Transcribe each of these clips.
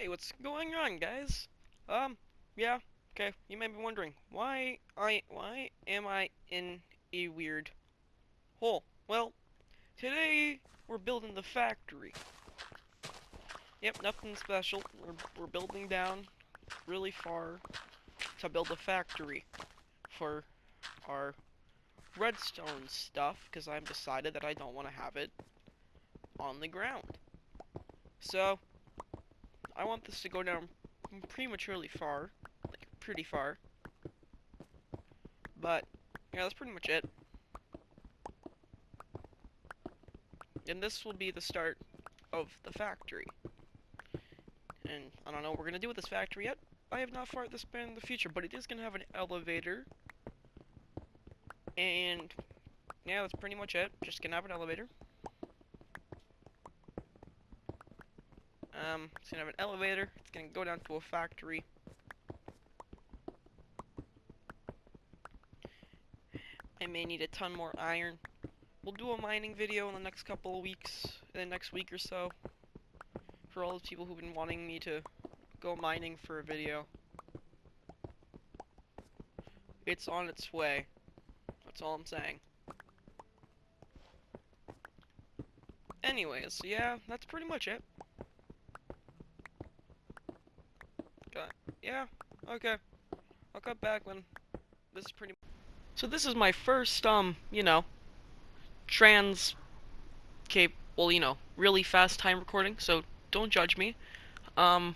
Hey, what's going on, guys? Um, yeah, okay. You may be wondering why I why am I in a weird hole? Well, today we're building the factory. Yep, nothing special. We're we're building down really far to build a factory for our redstone stuff because I've decided that I don't want to have it on the ground. So, I want this to go down prematurely far, like pretty far. But, yeah, that's pretty much it. And this will be the start of the factory. And I don't know what we're to do with this factory yet. I have not thought this in the future, but it is to have an elevator. And, yeah, that's pretty much it. Just to have an elevator. Um, it's gonna have an elevator. It's gonna go down to a factory. I may need a ton more iron. We'll do a mining video in the next couple of weeks, in the next week or so. For all the people who've been wanting me to go mining for a video. It's on its way. That's all I'm saying. Anyways, yeah, that's pretty much it. Yeah, okay. I'll cut back when this is pretty... So this is my first, um, you know, trans... Cape, well, you know, really fast time recording, so don't judge me. Um,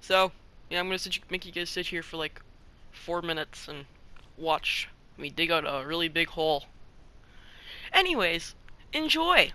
so, yeah, I'm gonna make you guys sit here for like four minutes and watch me dig out a really big hole. Anyways, enjoy!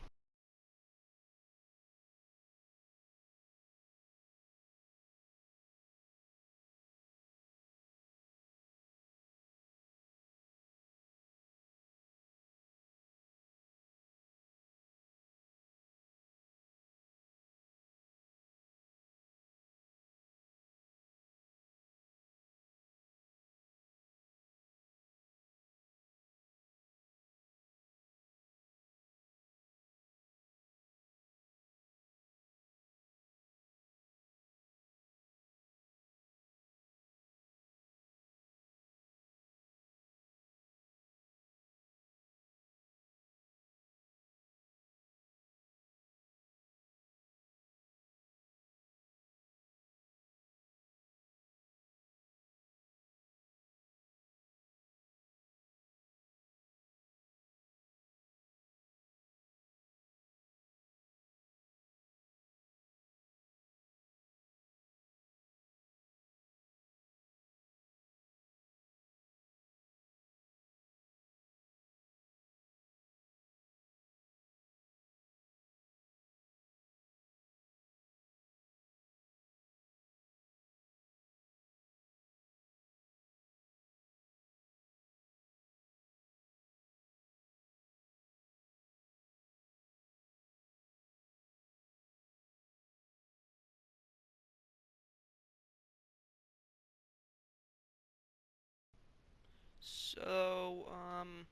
So, um...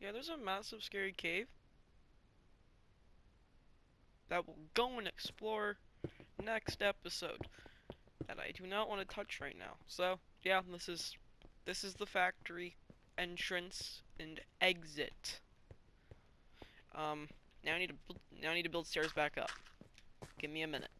Yeah, there's a massive scary cave. That we'll go and explore next episode. That I do not want to touch right now. So, yeah, this is... This is the factory entrance and exit. Um, now I need to now I need to build stairs back up. Give me a minute.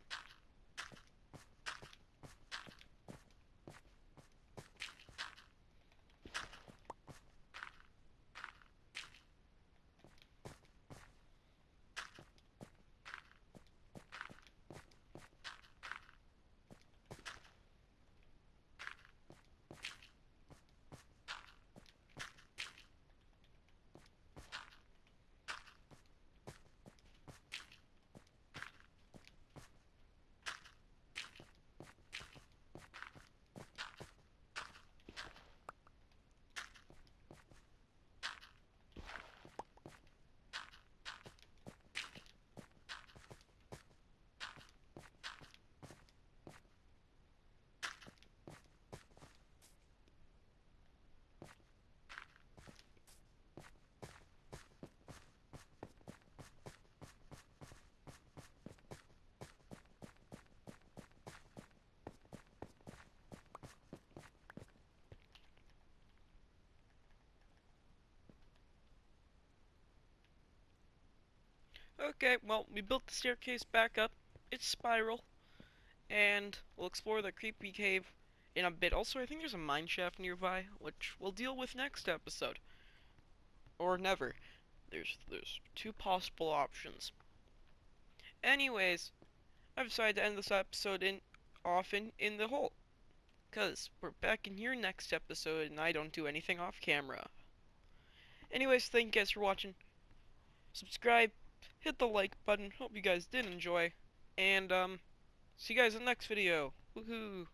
Okay, well, we built the staircase back up. It's spiral. And we'll explore the creepy cave in a bit. Also, I think there's a mine shaft nearby, which we'll deal with next episode. Or never. There's there's two possible options. Anyways, I've decided to end this episode in often in the hole. Cause we're back in here next episode and I don't do anything off camera. Anyways, thank you guys for watching. Subscribe, hit the like button. Hope you guys did enjoy. And um see you guys in the next video. Woohoo!